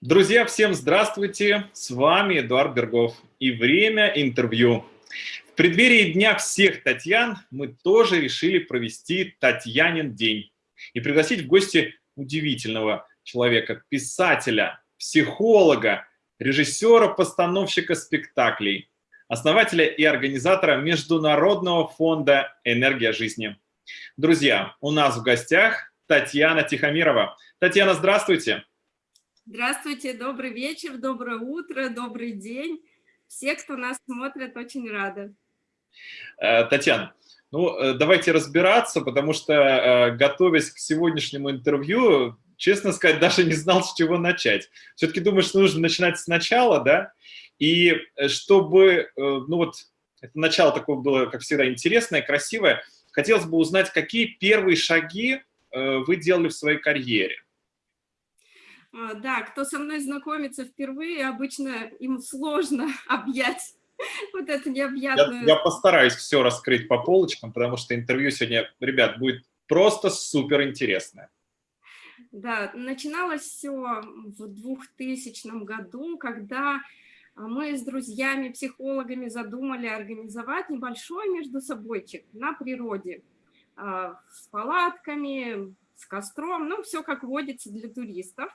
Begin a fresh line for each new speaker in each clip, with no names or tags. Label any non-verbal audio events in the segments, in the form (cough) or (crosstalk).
Друзья, всем здравствуйте! С вами Эдуард Бергов и время интервью. В преддверии Дня всех Татьян мы тоже решили провести Татьянин день и пригласить в гости удивительного человека, писателя, психолога, режиссера, постановщика спектаклей, основателя и организатора Международного фонда «Энергия жизни». Друзья, у нас в гостях Татьяна Тихомирова. Татьяна, здравствуйте!
Здравствуйте, добрый вечер, доброе утро, добрый день. Все, кто нас смотрит, очень рады.
Э, Татьяна, ну э, давайте разбираться, потому что, э, готовясь к сегодняшнему интервью, честно сказать, (laughs) даже не знал, с чего начать. Все-таки думаю, что нужно начинать сначала, да? И чтобы, ну вот, это начало такое было, как всегда, интересное, красивое, хотелось бы узнать, какие первые шаги вы делали в своей карьере?
А, да, кто со мной знакомится впервые, обычно им сложно (laughs) объять вот это необъятное.
Я, я постараюсь все раскрыть по полочкам, потому что интервью сегодня, ребят, будет просто супер интересное.
Да, начиналось все в 2000 году, когда мы с друзьями, психологами задумали организовать небольшой между собойчик на природе а, с палатками, с костром, ну, все как водится для туристов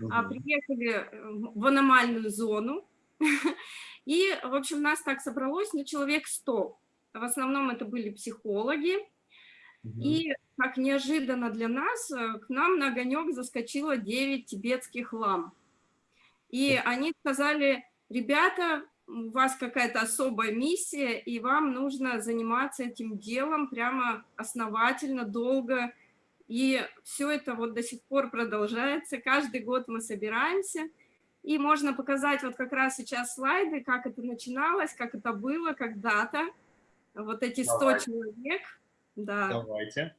угу. приехали э, в аномальную зону, (laughs) и, в общем, нас так собралось, ну, человек 100. В основном это были психологи, угу. и, как неожиданно для нас, э, к нам на огонек заскочило 9 тибетских лам. И они сказали, ребята, у вас какая-то особая миссия, и вам нужно заниматься этим делом прямо основательно, долго, и все это вот до сих пор продолжается. Каждый год мы собираемся. И можно показать вот как раз сейчас слайды, как это начиналось, как это было когда-то. Вот эти 100 Давай. человек.
Да. Давайте.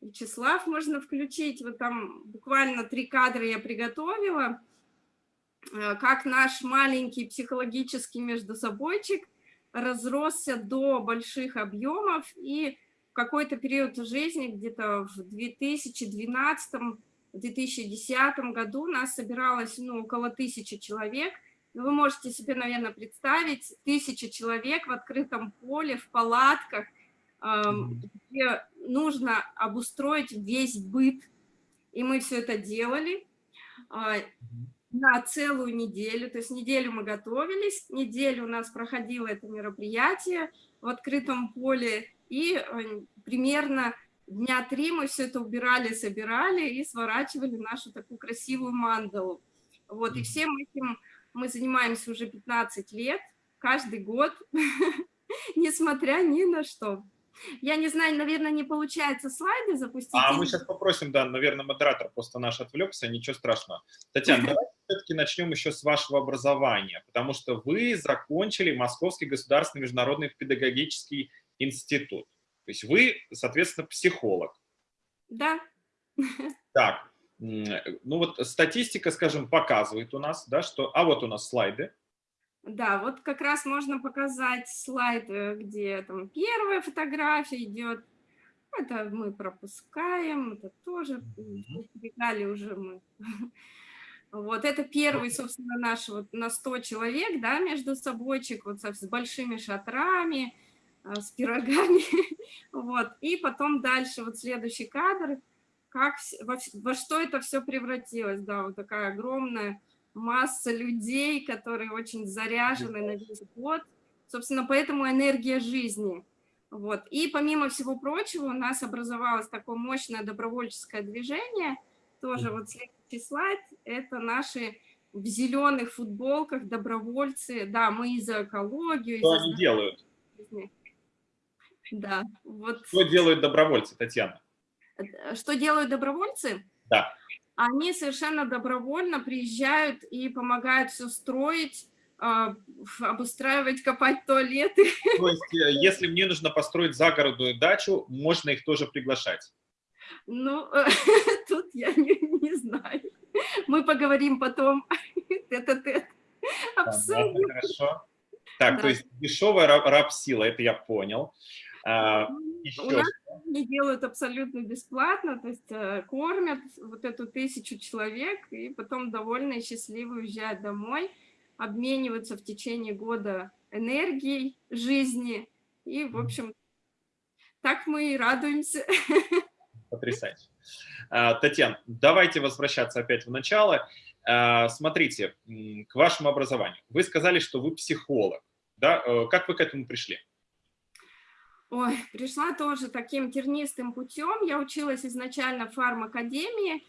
Вячеслав можно включить. Вот там буквально три кадра я приготовила. Э, как наш маленький психологический междусобойчик разросся до больших объемов и какой-то период жизни, где-то в 2012-2010 году нас собиралось ну, около тысячи человек. Ну, вы можете себе, наверное, представить, тысяча человек в открытом поле, в палатках, где нужно обустроить весь быт. И мы все это делали а, на целую неделю. То есть неделю мы готовились, неделю у нас проходило это мероприятие в открытом поле, и э, примерно дня три мы все это убирали, собирали и сворачивали нашу такую красивую мандалу. Вот, и всем этим мы занимаемся уже 15 лет, каждый год, (laughs) несмотря ни на что. Я не знаю, наверное, не получается слайды запустить.
А мы сейчас попросим, да, наверное, модератор просто наш отвлекся, ничего страшного. Татьяна, (laughs) давайте все-таки начнем еще с вашего образования, потому что вы закончили Московский государственный международный педагогический институт. То есть вы, соответственно, психолог.
Да.
Так, ну вот статистика, скажем, показывает у нас, да, что... А вот у нас слайды.
Да, вот как раз можно показать слайд, э, где там первая фотография идет. Это мы пропускаем, это тоже передали уже мы. (laughs) Вот это первый, собственно, наш вот на 100 человек, да, между собойчик, вот с большими шатрами, с пирогами. (laughs) вот. И потом дальше, вот следующий кадр, как, во, во что это все превратилось. Да, вот такая огромная масса людей, которые очень заряжены на весь год. Собственно, поэтому энергия жизни. Вот. И помимо всего прочего, у нас образовалось такое мощное добровольческое движение. Тоже вот следующий слайд. Это наши в зеленых футболках добровольцы. Да, мы и за экологию.
Что они делают?
Да, вот.
Что делают добровольцы, Татьяна?
Э, что делают добровольцы?
Да.
Они совершенно добровольно приезжают и помогают все строить, а, обустраивать, копать туалеты. (laughs)
То есть, э, если мне нужно построить загородную дачу, можно их тоже приглашать?
Ну, (laughs) тут я не, не знаю. Мы поговорим потом. (laughs) Тет-а-тет.
Обсудим. Хорошо. Так, да. то есть дешевая раб-сила, это я понял.
А, еще... У нас они делают абсолютно бесплатно, то есть э, кормят вот эту тысячу человек, и потом довольно и счастливо уезжают домой, обмениваются в течение года энергией жизни, и, в общем, так мы и радуемся. (laughs)
Потрясающе. А, Татьяна, давайте возвращаться опять в начало. А, смотрите, к вашему образованию. Вы сказали, что вы психолог. Да? Э, как вы к этому пришли?
Ой, пришла тоже таким тернистым путем. Я училась изначально в фармакадемии,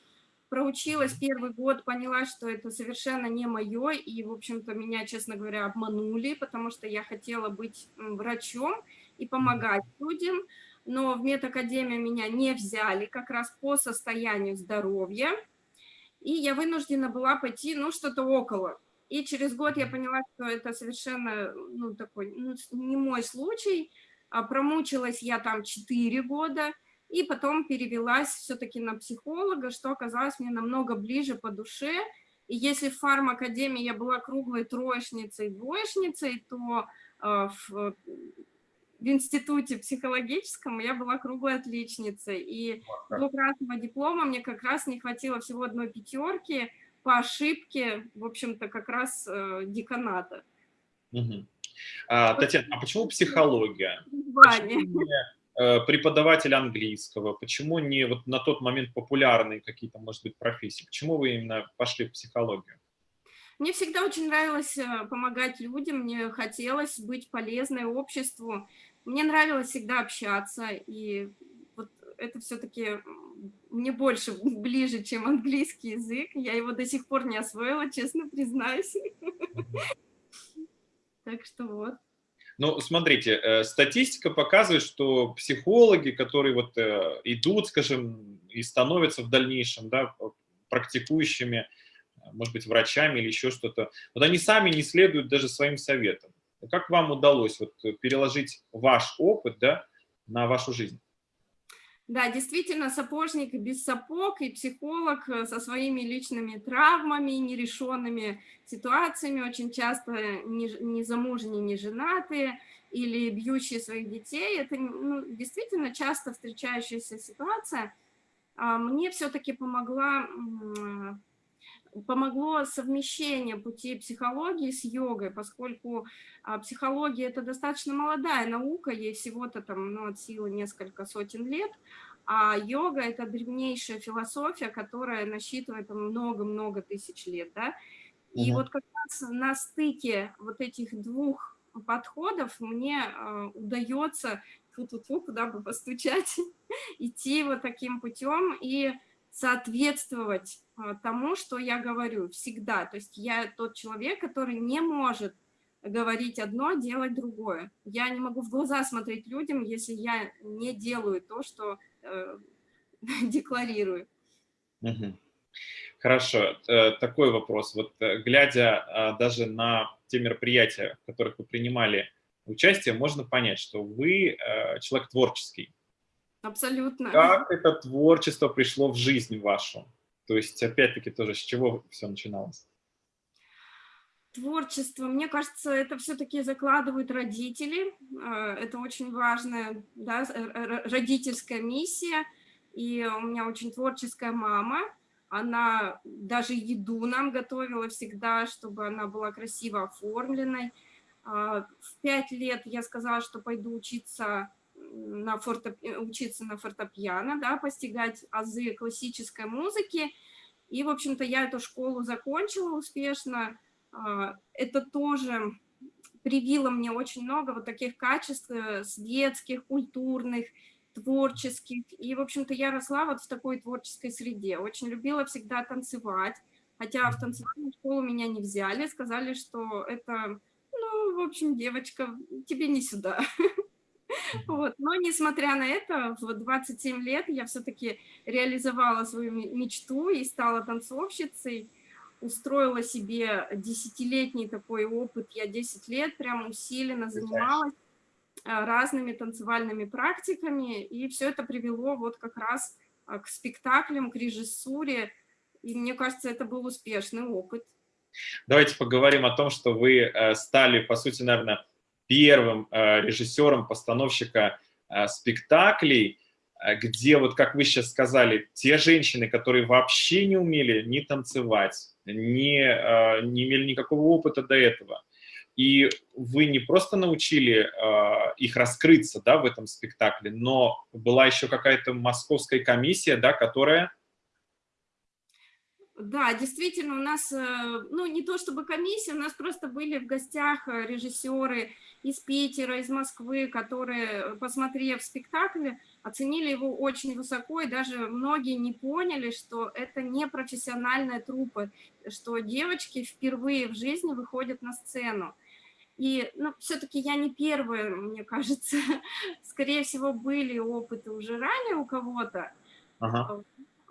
проучилась первый год, поняла, что это совершенно не мое, и, в общем-то, меня, честно говоря, обманули, потому что я хотела быть врачом и помогать людям, но в медакадемию меня не взяли как раз по состоянию здоровья, и я вынуждена была пойти, ну, что-то около. И через год я поняла, что это совершенно, ну, такой, ну, не мой случай, промучилась я там 4 года, и потом перевелась все-таки на психолога, что оказалось мне намного ближе по душе. И если в фармакадемии я была круглой троечницей, двоечницей, то э, в, в институте психологическом я была круглой отличницей. И двукратного диплома мне как раз не хватило всего одной пятерки по ошибке, в общем-то, как раз э, деканата.
Угу. А, Татьяна, а почему психология? Почему не э, преподаватель английского? Почему не вот на тот момент популярные какие-то, может быть, профессии? Почему вы именно пошли в психологию?
Мне всегда очень нравилось э, помогать людям, мне хотелось быть полезной обществу, мне нравилось всегда общаться, и вот это все-таки мне больше (laughs) ближе, чем английский язык. Я его до сих пор не освоила, честно признаюсь. Так что вот.
Ну, смотрите, э, статистика показывает, что психологи, которые вот э, идут, скажем, и становятся в дальнейшем, да, практикующими, может быть, врачами или еще что-то, вот они сами не следуют даже своим советам. Как вам удалось вот переложить ваш опыт, да, на вашу жизнь?
Да, действительно, сапожник без сапог и психолог э, со своими личными травмами, нерешенными ситуациями, очень часто незамужние, не женатые или бьющие своих детей. Это ну, действительно часто встречающаяся ситуация. А мне все-таки помогла помогло совмещение пути психологии с йогой, поскольку а, психология это достаточно молодая наука, ей всего-то там ну, от силы несколько сотен лет, а йога это древнейшая философия, которая насчитывает много-много тысяч лет, да, и угу. вот как раз на стыке вот этих двух подходов мне э, удается, фу-фу-фу, куда бы постучать, (laughs) идти вот таким путем и соответствовать а, тому, что я говорю всегда. То есть я тот человек, который не может говорить одно, делать другое. Я не могу в глаза смотреть людям, если я не делаю то, что э, (laughs) декларирую.
Хорошо. Э, такой вопрос. Вот э, глядя а, даже на те мероприятия, в которых вы принимали участие, можно понять, что вы э, человек творческий.
Абсолютно.
Как это творчество пришло в жизнь вашу? То есть, опять-таки, тоже с чего все начиналось?
Творчество, мне кажется, это все-таки закладывают родители. Э, это очень важная да, родительская миссия. И у меня очень творческая мама. Она даже еду нам готовила всегда, чтобы она была красиво оформленной. А, в пять лет я сказала, что пойду учиться на фортеп... учиться на фортепиано, да, постигать азы классической музыки. И, в общем-то, я эту школу закончила успешно. А, это тоже привило мне очень много вот таких качеств э, с детских, культурных, творческих. И, в общем-то, я росла вот в такой творческой среде. Очень любила всегда танцевать. Хотя в танцевальную школу меня не взяли, сказали, что это, ну, в общем, девочка, тебе не сюда. (laughs) Вот. Но несмотря на это, в 27 лет я все-таки реализовала свою мечту и стала танцовщицей, устроила себе десятилетний такой опыт, я 10 лет прям усиленно занималась а, разными танцевальными практиками, и все это привело вот как раз а, к спектаклям, к режиссуре, и мне кажется, это был успешный опыт.
Давайте поговорим о том, что вы э, стали, по сути, наверное, первым э, режиссером, постановщика э, спектаклей. э, где, вот как вы сейчас сказали, те женщины, которые вообще не умели ни танцевать, ни, не имели никакого опыта до этого, и вы не просто научили их раскрыться да, в этом спектакле, но была еще какая-то московская комиссия, да, которая
да, действительно, у нас, э, ну, не то чтобы комиссия, у нас просто были в гостях э, режиссеры из Питера, из Москвы, которые, посмотрев спектакль, оценили его очень высоко, и даже многие не поняли, что это не профессиональная труппа, что девочки впервые в жизни выходят на сцену. И, ну, все-таки я не первая, мне кажется, (laughs) скорее всего, были опыты уже ранее у кого-то, ага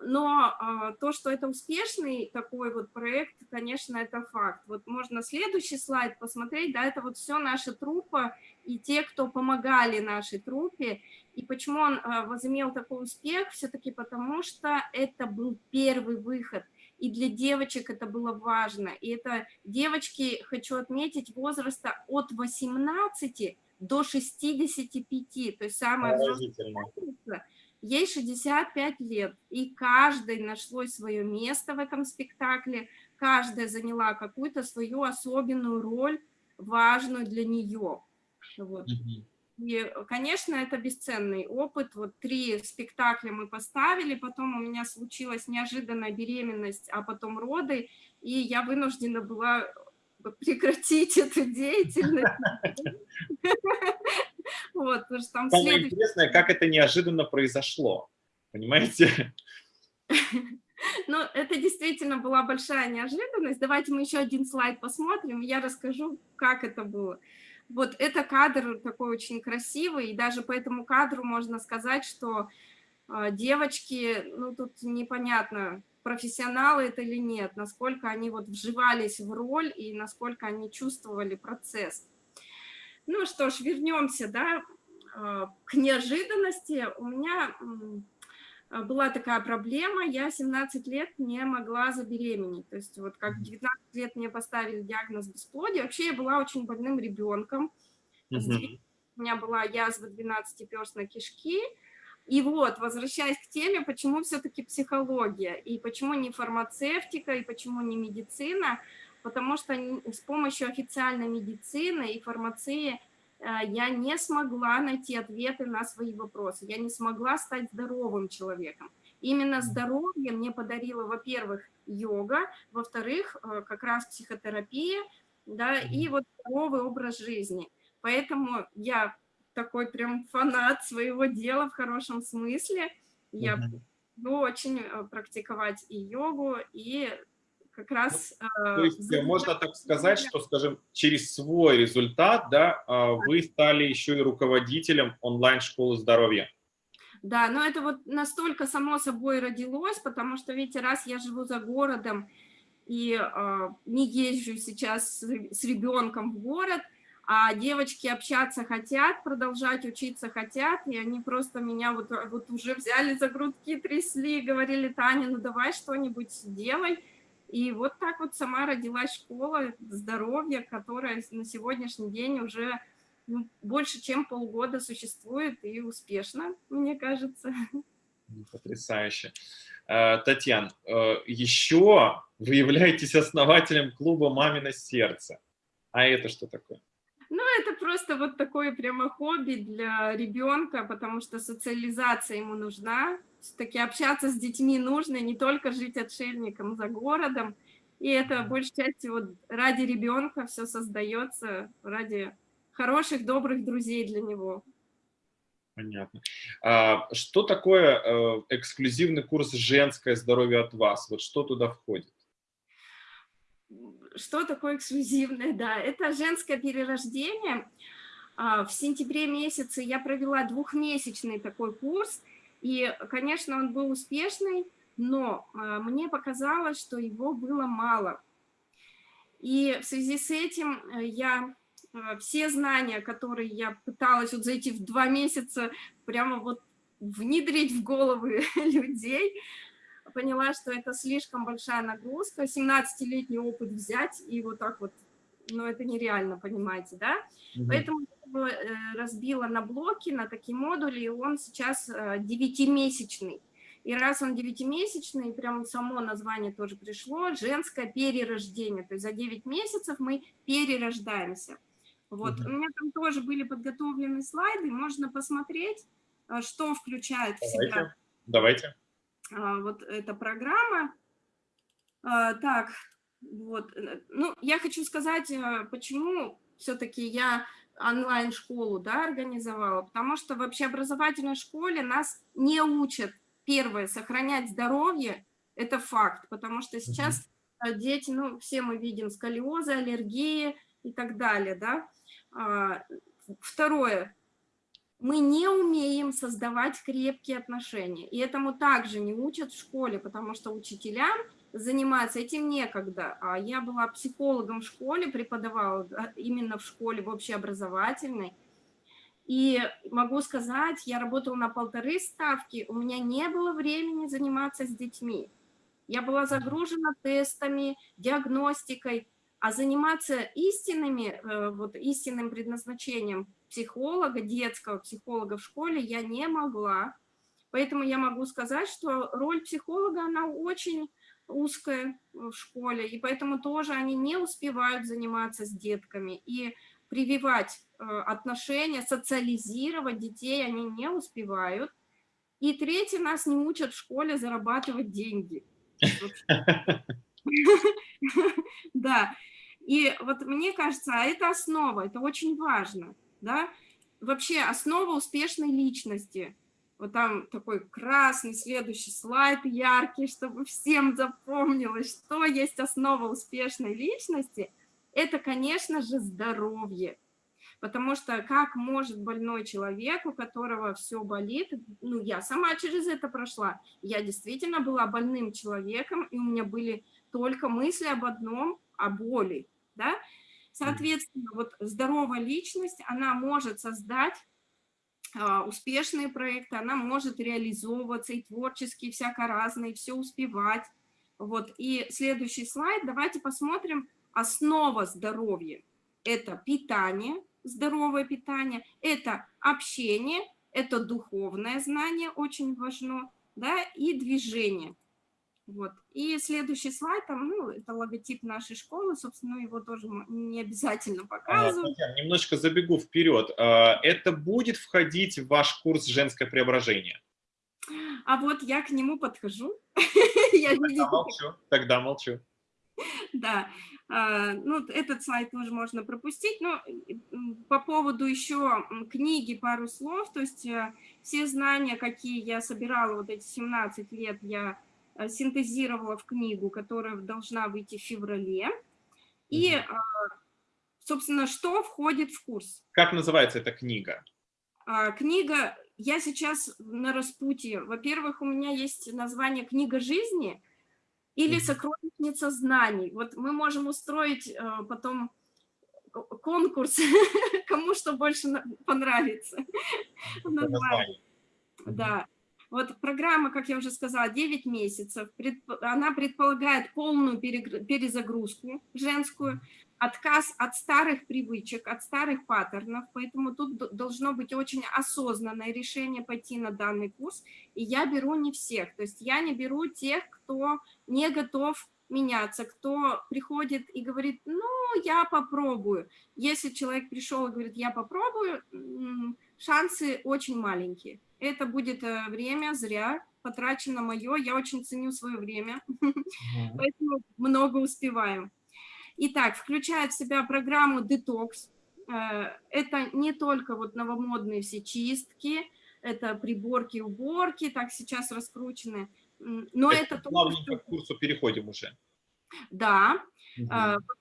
но а, то, что это успешный такой вот проект, конечно, это факт. Вот можно следующий слайд посмотреть, да, это вот все наша труппа и те, кто помогали нашей труппе. И почему он а, возымел такой успех? Все-таки потому, что это был первый выход. И для девочек это было важно. И это девочки, хочу отметить, возраста от 18 до 65, то есть взрослое Ей 65 лет, и каждой нашло свое место в этом спектакле, каждая заняла какую-то свою особенную роль, важную для нее. Вот. И, конечно, это бесценный опыт. Вот три спектакля мы поставили, потом у меня случилась неожиданная беременность, а потом роды, и я вынуждена была прекратить (laughs) эту деятельность. (laughs)
Вот, потому что там Самое следующий... интересное, как это неожиданно произошло, понимаете?
Ну, это действительно была большая неожиданность. Давайте мы еще один слайд посмотрим, я расскажу, как это было. Вот это кадр такой очень красивый, и даже по этому кадру можно сказать, что э, девочки, ну, тут непонятно, профессионалы это или нет, насколько они вот вживались в роль и насколько они чувствовали процесс. Ну что ж, вернемся, да, а, к неожиданности. У меня а, была такая проблема, я 17 лет не могла забеременеть. То есть вот как 19 лет мне поставили диагноз бесплодия. Вообще я была очень больным ребенком. У меня была язва 12-перстной кишки. И вот, возвращаясь к теме, почему все-таки психология, и почему не фармацевтика, и почему не медицина, потому что с помощью официальной медицины и фармации э, я не смогла найти ответы на свои вопросы, я не смогла стать здоровым человеком. Именно здоровье мне подарила, во-первых, йога, во-вторых, э, как раз психотерапия, да, и вот здоровый образ жизни. Поэтому я такой прям фанат своего дела в хорошем смысле. Я буду очень э, практиковать и йогу, и как раз...
Ну, то есть э, можно так сказать, что, скажем, через свой результат, да, а, вы стали еще и руководителем онлайн-школы здоровья.
Да, но это вот настолько само собой родилось, потому что, видите, раз я живу за городом и э, не езжу сейчас с ребенком в город, а девочки общаться хотят, продолжать учиться хотят, и они просто меня вот, вот уже взяли за грудки, трясли, говорили, Таня, ну давай что-нибудь делай. И вот так вот сама родилась школа здоровья, которая на сегодняшний день уже ну, больше, чем полгода существует и успешно, мне кажется.
Потрясающе. Э, Татьяна, э, еще вы являетесь основателем клуба «Мамино сердце». А это что такое?
Ну, это просто вот такое прямо хобби для ребенка, потому что социализация ему нужна. Все-таки общаться с детьми нужно, не только жить отшельником за городом. И это, большей части, вот ради ребенка все создается, ради хороших, добрых друзей для него.
Понятно. А что такое э, эксклюзивный курс «Женское здоровье от вас»? Вот что туда входит?
что такое эксклюзивное? Да, это женское перерождение. А, в сентябре месяце я провела двухмесячный такой курс, и, конечно, он был успешный, но а, мне показалось, что его было мало. И в связи с этим э, я э, все знания, которые я пыталась вот за эти два месяца прямо вот внедрить в головы (laughs) людей, поняла, что это слишком большая нагрузка, 17-летний опыт взять и вот так вот, ну это нереально, понимаете, да? Угу. Поэтому его э, разбила на блоки, на такие модули, и он сейчас э, девятимесячный. И раз он девятимесячный, прям само название тоже пришло, женское перерождение. То есть за 9 месяцев мы перерождаемся. Вот. Угу. У меня там тоже были подготовлены слайды, можно посмотреть, э, что включает в себя.
Давайте.
Вот эта программа. Так, вот. Ну, я хочу сказать, почему все-таки я онлайн-школу да, организовала, потому что в общеобразовательной школе нас не учат, первое, сохранять здоровье, это факт, потому что сейчас -hmm. дети, ну, все мы видим сколиозы, аллергии и так далее, да. А, второе, мы не умеем создавать крепкие отношения, и этому также не учат в школе, потому что учителям заниматься этим некогда. А я была психологом в школе, преподавала именно в школе, в общеобразовательной. И могу сказать, я работала на полторы ставки, у меня не было времени заниматься с детьми. Я была загружена тестами, диагностикой, а заниматься истинными, э, вот истинным предназначением психолога, детского психолога в школе я не могла. Поэтому я могу сказать, что роль психолога, она очень узкая в школе, и поэтому тоже они не успевают заниматься с детками. И прививать э, отношения, социализировать детей они не успевают. И третье, нас не учат в школе зарабатывать деньги. (laughs) Да, и вот мне кажется, а это основа, это очень важно, да, вообще основа успешной личности – вот там такой красный, следующий слайд яркий, чтобы всем запомнилось, что есть основа успешной личности, это, конечно же, здоровье. Потому что как может больной человек, у которого все болит, ну, я сама через это прошла, я действительно была больным человеком, и у меня были только мысли об одном, о боли, да, Соответственно, вот здоровая личность, она может создать успешные проекты, она может реализовываться и творчески, и всяко разные, все успевать. Вот. И следующий слайд, давайте посмотрим основа здоровья. Это питание, здоровое питание, это общение, это духовное знание, очень важно, да, и движение. Вот. И следующий слайд, там, ну, это логотип нашей школы, собственно, его тоже не обязательно показывать.
А, немножко забегу вперед. Это будет входить в ваш курс «Женское преображение»?
А вот я к нему подхожу. (laughs)
я Тогда молчу. Тогда молчу.
Да, а, ну, этот слайд тоже можно пропустить, но по поводу еще книги пару слов, то есть э, все знания, какие я собирала вот эти 17 лет, я синтезировала в книгу, которая должна выйти в феврале. И, э, собственно, что входит в курс?
Как называется эта книга?
А, книга, я сейчас на распутье. Во-первых, у меня есть название «Книга жизни» или «Сокровищница знаний». Вот мы можем устроить э, потом конкурс, (laughs) кому что больше понравится. Да. Вот программа, как я уже сказала, 9 месяцев, она предполагает полную перезагрузку женскую, отказ от старых привычек, от старых паттернов, поэтому тут должно быть очень осознанное решение пойти на данный курс, и я беру не всех, то есть я не беру тех, кто не готов меняться, кто приходит и говорит, ну, я попробую. Если человек пришел и говорит, я попробую, шансы очень маленькие это будет э, время зря потрачено мое, я очень ценю свое время, (laughs) поэтому много успеваю. Итак, включает в себя программу детокс. Э, это не только вот новомодные все чистки, это приборки, уборки, так сейчас раскручены, но это... это
плавненько к курсу переходим уже.
Да, угу.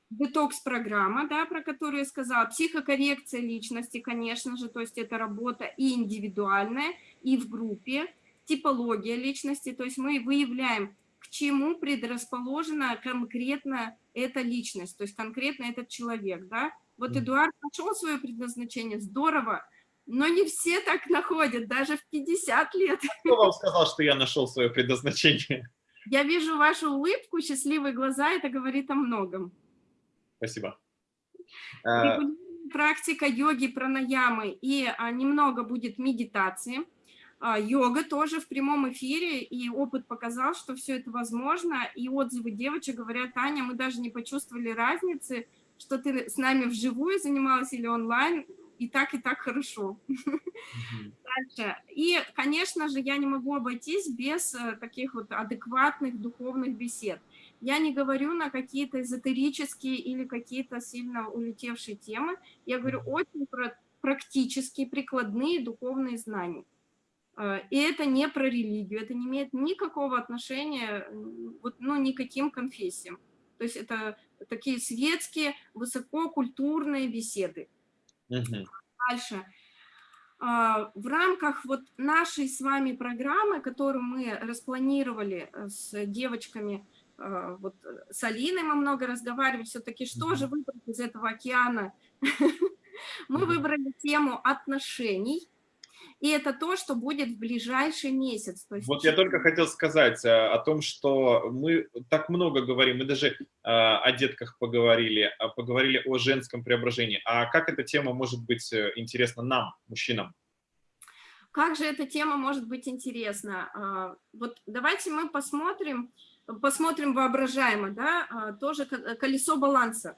Детокс-программа, да, про которую я сказала, психокоррекция личности, конечно же, то есть это работа и индивидуальная, и в группе, типология личности, то есть мы выявляем, к чему предрасположена конкретно эта личность, то есть конкретно этот человек, да. Вот Эдуард нашел свое предназначение, здорово, но не все так находят, даже в 50 лет.
Кто вам сказал, что я нашел свое предназначение?
Я вижу вашу улыбку, счастливые глаза, это говорит о многом.
Спасибо.
Регулярное практика йоги, пранаямы и а, немного будет медитации. А, йога тоже в прямом эфире, и опыт показал, что все это возможно, и отзывы девочек говорят, Аня, мы даже не почувствовали разницы, что ты с нами вживую занималась или онлайн, и так, и так хорошо. Дальше. И, конечно же, я не могу обойтись без э, таких вот адекватных духовных бесед. Я не говорю на какие-то эзотерические или какие-то сильно улетевшие темы, я говорю очень про практические, прикладные духовные знания. Э, и это не про религию, это не имеет никакого отношения вот, ну, никаким конфессиям. То есть это такие светские, высококультурные беседы. Угу. Дальше. А, в рамках вот нашей с вами программы, которую мы распланировали э, с девочками, э, вот с Алиной мы много разговаривали, все-таки что же выбрать из этого океана? (laughs) Мы выбрали тему отношений, и это то, что будет в ближайший месяц.
То есть вот я только хотел сказать э, о том, что мы так много говорим, мы даже э, о детках поговорили, поговорили о женском преображении. А как эта тема может быть э, интересна нам, мужчинам?
Как же эта тема может быть интересна? А, вот давайте мы посмотрим, посмотрим воображаемо, да, а, тоже колесо баланса.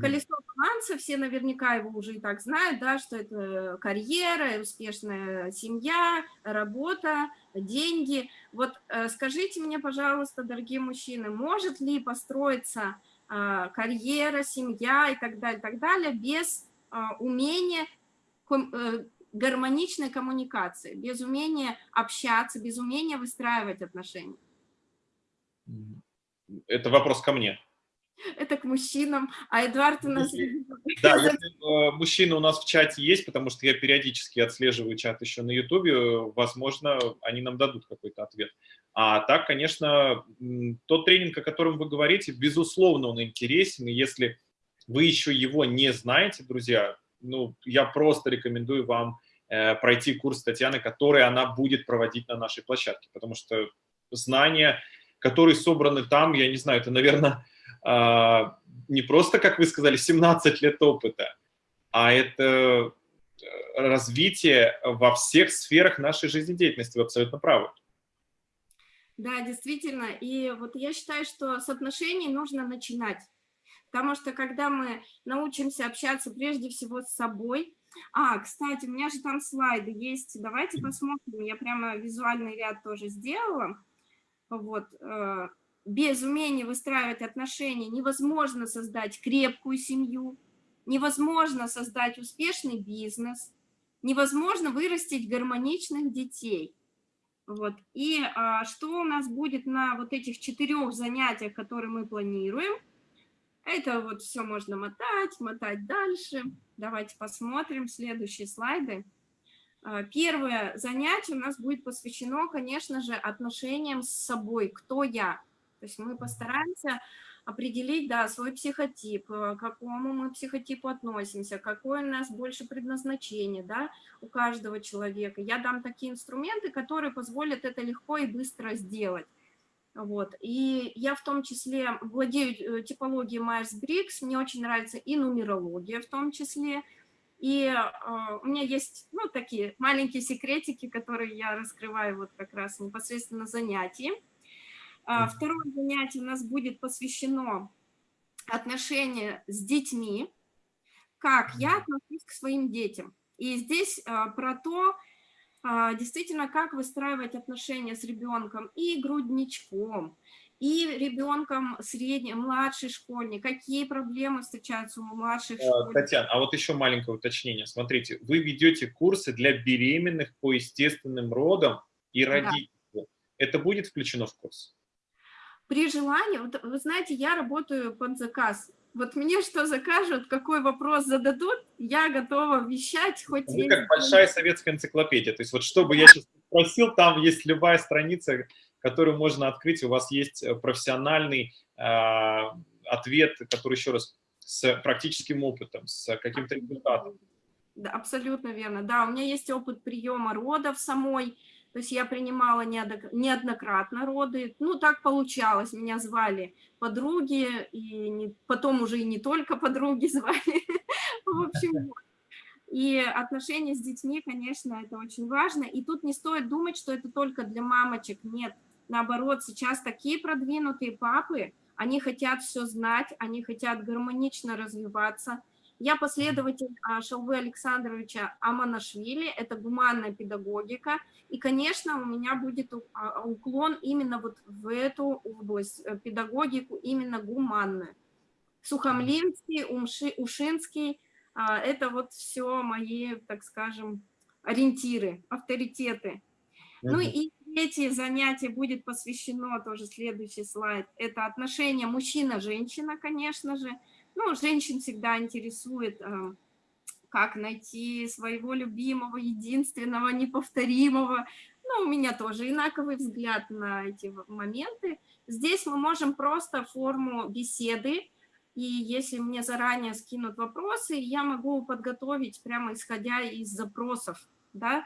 Колесо баланса, все наверняка его уже и так знают, да, что это карьера, успешная семья, работа, деньги. Вот э, скажите мне, пожалуйста, дорогие мужчины, может ли построиться э, карьера, семья и так далее, так далее без э, умения э, гармоничной коммуникации, без умения общаться, без умения выстраивать отношения?
Это вопрос ко мне.
Это к мужчинам, а Эдуард у нас...
Да, если э, (laughs) мужчины у нас в чате есть, потому что я периодически отслеживаю чат еще на Ютубе, возможно, они нам дадут какой-то ответ. А так, конечно, тот тренинг, о котором вы говорите, безусловно, он интересен, и если вы еще его не знаете, друзья, ну, я просто рекомендую вам э, пройти курс Татьяны, который она будет проводить на нашей площадке, потому что знания, которые собраны там, я не знаю, это, наверное, а, не просто, как вы сказали, 17 лет опыта, а это э, развитие во всех сферах нашей жизнедеятельности. Вы абсолютно правы.
Да, действительно. И вот я считаю, что с отношений нужно начинать. Потому что когда мы научимся общаться прежде всего с собой... А, кстати, у меня же там слайды есть. Давайте посмотрим. Я прямо визуальный ряд тоже сделала. Вот. Э, без умения выстраивать отношения невозможно создать крепкую семью, невозможно создать успешный бизнес, невозможно вырастить гармоничных детей. Вот. И а, что у нас будет на вот этих четырех занятиях, которые мы планируем? Это вот все можно мотать, мотать дальше. Давайте посмотрим следующие слайды. А, первое занятие у нас будет посвящено, конечно же, отношениям с собой. Кто я? То есть мы постараемся определить, да, свой психотип, э, к какому мы психотипу относимся, какое у нас больше предназначение, да, у каждого человека. Я дам такие инструменты, которые позволят это легко и быстро сделать. Вот. И я в том числе владею э, типологией Майерс-Брикс, мне очень нравится и нумерология в том числе. И э, у меня есть, ну, такие маленькие секретики, которые я раскрываю вот как раз непосредственно занятии. А, второе занятие у нас будет посвящено отношению с детьми, как я отношусь к своим детям. И здесь а, про то, а, действительно, как выстраивать отношения с ребенком и грудничком, и ребенком средним, младший школьник, какие проблемы встречаются у младших школьников.
Татьяна, а вот еще маленькое уточнение. Смотрите, вы ведете курсы для беременных по естественным родам и родителям. Да. Это будет включено в курс?
при желании, вот, вы знаете, я работаю под заказ. Вот мне что закажут, какой вопрос зададут, я готова вещать хоть...
Вы как большая советская энциклопедия. То есть вот что бы я сейчас спросил, там есть любая страница, которую можно открыть, у вас есть э, профессиональный э, ответ, который еще раз с практическим опытом, с каким-то результатом.
Да, абсолютно верно. Да, у меня есть опыт приема родов самой, то есть я принимала неоднократно роды. Ну, так получалось. Меня звали подруги, и не, потом уже и не только подруги (laughs) звали. В общем, и отношения с детьми, конечно, это очень важно. И тут не стоит думать, что это только для мамочек. Нет, наоборот, сейчас такие продвинутые папы, они хотят все знать, они хотят гармонично развиваться. Я последователь а, Шалвы Александровича Аманашвили, это гуманная педагогика, и, конечно, у меня будет а, уклон именно вот в эту область, э, педагогику именно гуманную. Сухомлинский, Умши, Ушинский, а, это вот все мои, так скажем, ориентиры, авторитеты. Ну и третье занятие будет посвящено, тоже следующий слайд, это отношения мужчина-женщина, конечно же. Ну, женщин всегда интересует, а, как найти своего любимого, единственного, неповторимого. Ну, у меня тоже инаковый взгляд на эти моменты. Здесь мы можем просто форму беседы, и если мне заранее скинут вопросы, я могу подготовить прямо исходя из запросов, да,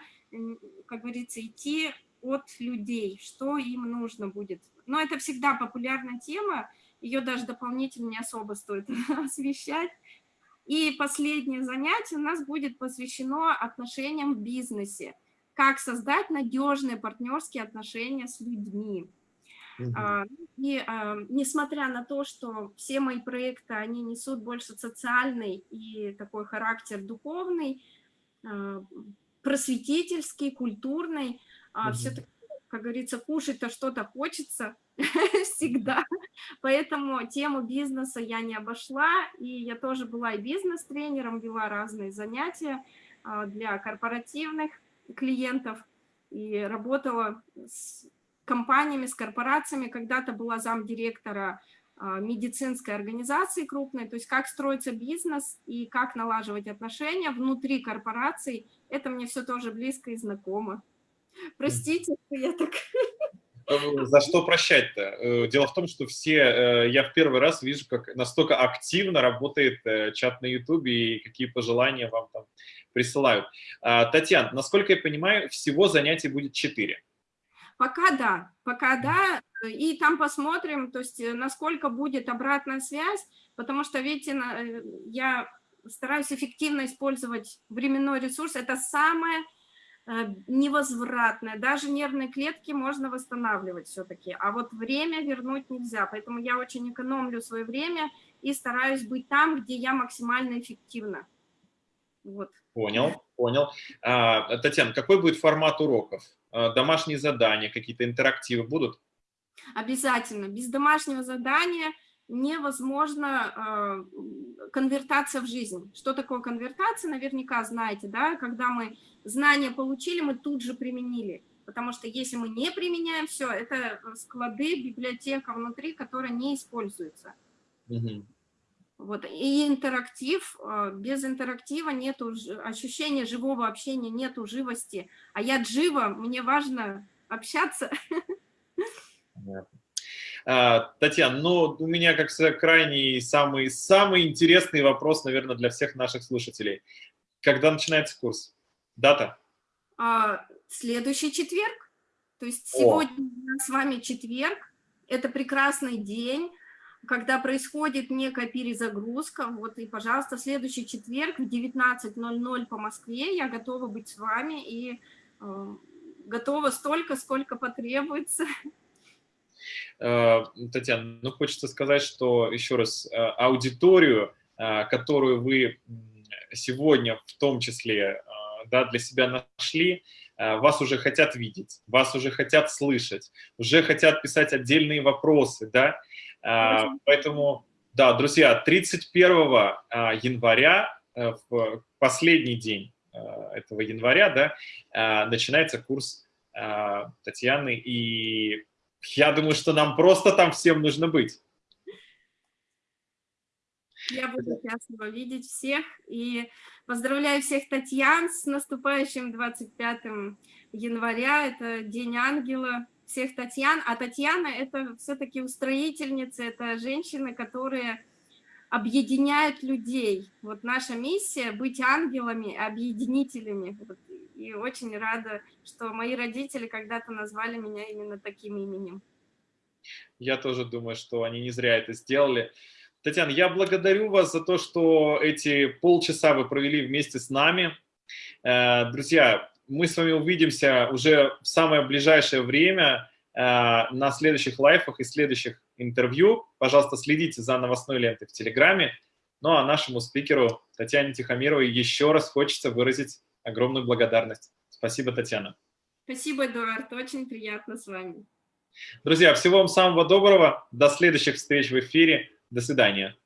как говорится, идти от людей, что им нужно будет. Но это всегда популярная тема, ее даже дополнительно не особо стоит (laughs) освещать. И последнее занятие у нас будет посвящено отношениям в бизнесе. Как создать надежные партнерские отношения с людьми. Uh И а, несмотря на то, что все мои проекты, они несут больше социальный и такой характер духовный, а, просветительский, культурный, uh все-таки, как говорится, кушать-то что-то хочется (laughs) всегда. Поэтому тему бизнеса я не обошла, и я тоже была и бизнес-тренером, вела разные занятия для корпоративных клиентов и работала с компаниями, с корпорациями, когда-то была замдиректора а, медицинской организации крупной, то есть как строится бизнес и как налаживать отношения внутри корпораций, это мне все тоже близко и знакомо. Простите, я так...
Э, за что прощать-то? Э, дело в том, что все, э, я в первый раз вижу, как настолько активно работает чат на Ютубе и какие пожелания вам там присылают. А, Татьяна, насколько я понимаю, всего занятий будет четыре.
Пока да, пока да, и там посмотрим, то есть э, насколько будет обратная связь, потому что, видите, э, я стараюсь эффективно использовать временной ресурс, это самое э, невозвратное, даже нервные клетки можно восстанавливать все-таки, а вот время вернуть нельзя, поэтому я очень экономлю свое время и стараюсь быть там, где я максимально эффективна.
Вот. Понял, понял. А, Татьяна, какой будет формат уроков? А, домашние задания, какие-то интерактивы будут?
Обязательно. Без домашнего задания невозможно э, конвертация в жизнь. Что такое конвертация, наверняка знаете, да? Когда мы знания получили, мы тут же применили. Потому что если мы не применяем все, это склады, библиотека внутри, которая не используется. Вот. И интерактив, а, без интерактива нет ощущения живого общения, нету живости. А я джива, мне важно общаться.
А, Татьяна, ну, у меня, как всегда, крайний, самый, самый интересный вопрос, наверное, для всех наших слушателей. Когда начинается курс? Дата?
А, следующий четверг. То есть сегодня О. с вами четверг. Это прекрасный день когда происходит некая перезагрузка, вот и, пожалуйста, следующий четверг в 19.00 по Москве я готова быть с вами и э, готова столько, сколько потребуется.
Э, Татьяна, ну хочется сказать, что еще раз э, аудиторию, э, которую вы сегодня в том числе да, для себя нашли, вас уже хотят видеть, вас уже хотят слышать, уже хотят писать отдельные вопросы, да, а, поэтому, да, друзья, 31 а, января, в последний день этого января, да, начинается курс Татьяны, и я думаю, что нам просто там всем нужно быть.
Я буду счастлива видеть всех и поздравляю всех Татьян с наступающим 25 января, это День Ангела, всех Татьян, а Татьяна это все-таки устроительница, это женщины, которые объединяют людей. Вот наша миссия — быть ангелами, объединителями. Вот. И очень рада, что мои родители когда-то назвали меня именно таким именем.
Я тоже думаю, что они не зря это сделали. Татьяна, я благодарю вас за то, что эти полчаса вы провели вместе с нами. Э, друзья, мы с вами увидимся уже в самое ближайшее время э, на следующих лайфах и следующих интервью. Пожалуйста, следите за новостной лентой в Телеграме. Ну а нашему спикеру Татьяне Тихомировой еще раз хочется выразить огромную благодарность. Спасибо, Татьяна.
Спасибо, Эдуард. Очень приятно с вами.
Друзья, всего вам самого доброго. До следующих встреч в эфире. До свидания.